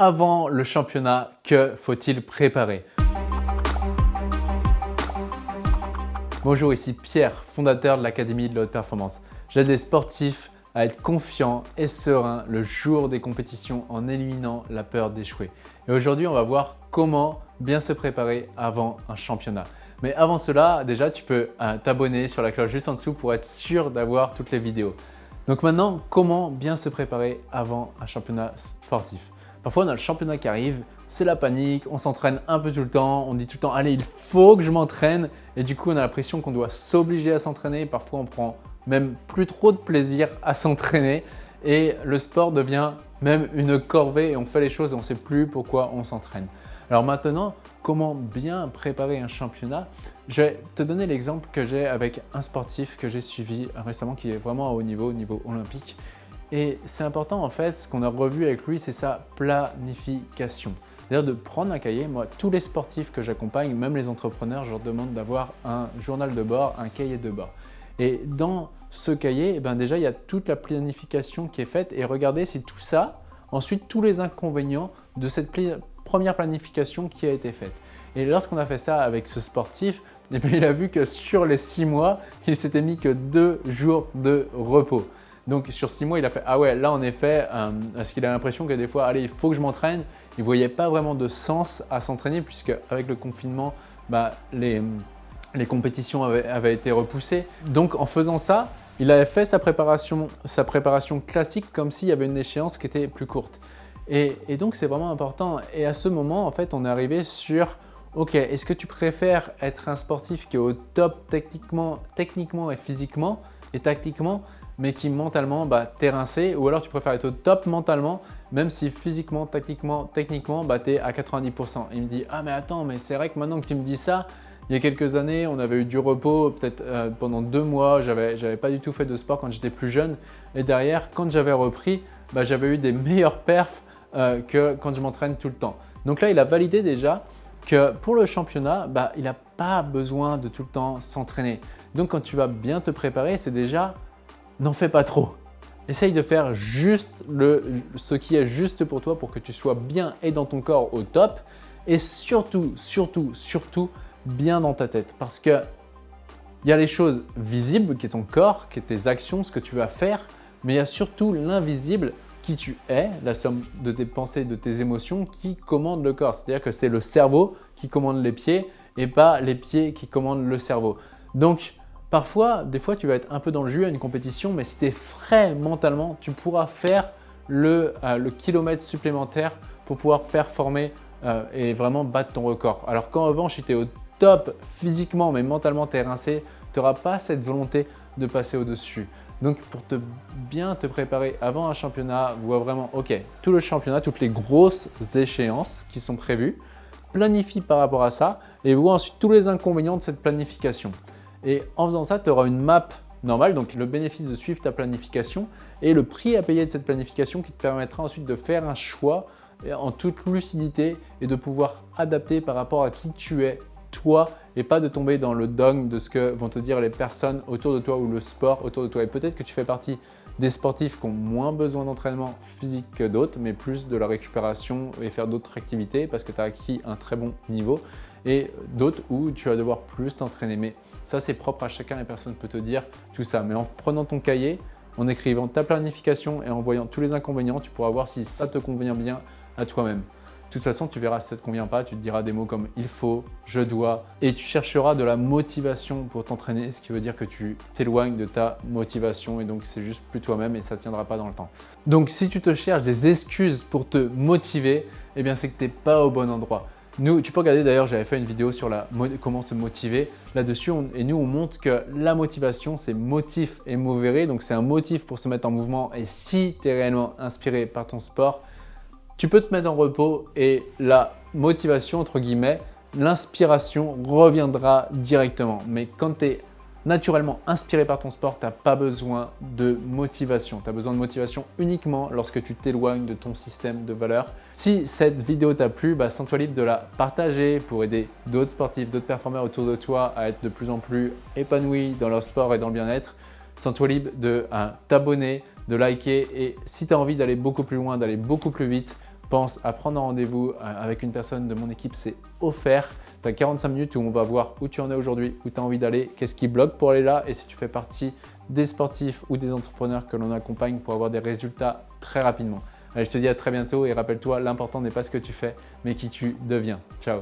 avant le championnat, que faut-il préparer Bonjour, ici Pierre, fondateur de l'Académie de la Haute Performance. J'aide les sportifs à être confiants et sereins le jour des compétitions en éliminant la peur d'échouer. Et aujourd'hui, on va voir comment bien se préparer avant un championnat. Mais avant cela, déjà, tu peux euh, t'abonner sur la cloche juste en dessous pour être sûr d'avoir toutes les vidéos. Donc maintenant, comment bien se préparer avant un championnat sportif Parfois, on a le championnat qui arrive, c'est la panique, on s'entraîne un peu tout le temps, on dit tout le temps « allez, il faut que je m'entraîne » et du coup, on a l'impression qu'on doit s'obliger à s'entraîner. Parfois, on prend même plus trop de plaisir à s'entraîner et le sport devient même une corvée et on fait les choses et on ne sait plus pourquoi on s'entraîne. Alors maintenant, comment bien préparer un championnat? Je vais te donner l'exemple que j'ai avec un sportif que j'ai suivi récemment qui est vraiment à haut niveau, au niveau olympique. Et c'est important en fait, ce qu'on a revu avec lui, c'est sa planification. C'est-à-dire de prendre un cahier. Moi, tous les sportifs que j'accompagne, même les entrepreneurs, je leur demande d'avoir un journal de bord, un cahier de bord. Et dans ce cahier, eh ben déjà, il y a toute la planification qui est faite et regardez si tout ça, ensuite tous les inconvénients de cette première planification qui a été faite. Et lorsqu'on a fait ça avec ce sportif, eh bien, il a vu que sur les six mois, il s'était mis que deux jours de repos. Donc sur six mois, il a fait « Ah ouais, là en effet, euh, parce qu'il a l'impression que des fois, allez, il faut que je m'entraîne ». Il ne voyait pas vraiment de sens à s'entraîner puisque avec le confinement, bah, les, compétitions avaient, été repoussées. Donc en faisant ça, il avait fait sa préparation, classique comme s'il y avait une échéance qui était plus courte. Et, et donc c'est vraiment important. Et à ce moment, en fait, on est arrivé sur Ok, est-ce que tu préfères être un sportif qui est au top techniquement, techniquement et physiquement et tactiquement mais qui mentalement bah, t'es rincé ou alors tu préfères être au top mentalement même si physiquement, tactiquement, techniquement, bah, tu es à 90%. il me dit « Ah mais attends, mais c'est vrai que maintenant que tu me dis ça, il y a quelques années, on avait eu du repos, peut-être euh, pendant deux mois, j'avais pas du tout fait de sport quand j'étais plus jeune. Et derrière, quand j'avais repris, bah, j'avais eu des meilleurs perfs euh, que quand je m'entraîne tout le temps. Donc là, il a validé déjà que pour le championnat, bah, il n'a pas besoin de tout le temps s'entraîner. Donc quand tu vas bien te préparer, c'est déjà n'en fais pas trop. Essaye de faire juste le, ce qui est juste pour toi pour que tu sois bien et dans ton corps au top et surtout, surtout, surtout bien dans ta tête parce que il y a les choses visibles qui est ton corps, qui est tes actions, ce que tu vas faire, mais il y a surtout l'invisible qui tu es, la somme de tes pensées, de tes émotions qui commande le corps. C'est-à-dire que c'est le cerveau qui commande les pieds et pas les pieds qui commandent le cerveau. Donc, Parfois, des fois, tu vas être un peu dans le jus à une compétition, mais si tu es frais mentalement, tu pourras faire le, euh, kilomètre supplémentaire pour pouvoir performer euh, et vraiment battre ton record. Alors qu'en revanche, si tu es au top physiquement, mais mentalement, tu es rincé, tu n'auras pas cette volonté de passer au-dessus. Donc, pour te bien te préparer avant un championnat, vois vraiment, ok, tout le championnat, toutes les grosses échéances qui sont prévues, planifie par rapport à ça et vois ensuite tous les inconvénients de cette planification. Et en faisant ça, tu auras une map normale, donc le bénéfice de suivre ta planification et le prix à payer de cette planification qui te permettra ensuite de faire un choix en toute lucidité et de pouvoir adapter par rapport à qui tu es toi et pas de tomber dans le dogme de ce que vont te dire les personnes autour de toi ou le sport autour de toi. Et peut-être que tu fais partie des sportifs qui ont moins besoin d'entraînement physique que d'autres, mais plus de la récupération et faire d'autres activités parce que tu as acquis un très bon niveau et d'autres où tu vas devoir plus t'entraîner. Mais ça, c'est propre à chacun et personne ne peut te dire tout ça. Mais en prenant ton cahier, en écrivant ta planification et en voyant tous les inconvénients, tu pourras voir si ça te convient bien à toi-même. De toute façon, tu verras si ça ne te convient pas, tu te diras des mots comme « il faut »,« je dois » et tu chercheras de la motivation pour t'entraîner, ce qui veut dire que tu t'éloignes de ta motivation et donc c'est juste plus toi-même et ça ne tiendra pas dans le temps. Donc si tu te cherches des excuses pour te motiver, eh bien c'est que tu n'es pas au bon endroit. Nous, tu peux regarder d'ailleurs, j'avais fait une vidéo sur la, comment se motiver là-dessus et nous on montre que la motivation c'est motif et donc c'est un motif pour se mettre en mouvement et si tu es réellement inspiré par ton sport, tu peux te mettre en repos et la motivation entre guillemets, l'inspiration reviendra directement. Mais quand tu es naturellement inspiré par ton sport, tu n'as pas besoin de motivation. Tu as besoin de motivation uniquement lorsque tu t'éloignes de ton système de valeurs. Si cette vidéo t'a plu, bah, sens-toi libre de la partager pour aider d'autres sportifs, d'autres performeurs autour de toi à être de plus en plus épanouis dans leur sport et dans le bien-être. Sens-toi libre de euh, t'abonner, de liker et si tu as envie d'aller beaucoup plus loin, d'aller beaucoup plus vite, pense à prendre un rendez-vous euh, avec une personne de mon équipe, c'est offert. Tu as 45 minutes où on va voir où tu en es aujourd'hui, où tu as envie d'aller, qu'est-ce qui bloque pour aller là et si tu fais partie des sportifs ou des entrepreneurs que l'on accompagne pour avoir des résultats très rapidement. Allez, je te dis à très bientôt et rappelle-toi, l'important n'est pas ce que tu fais, mais qui tu deviens. Ciao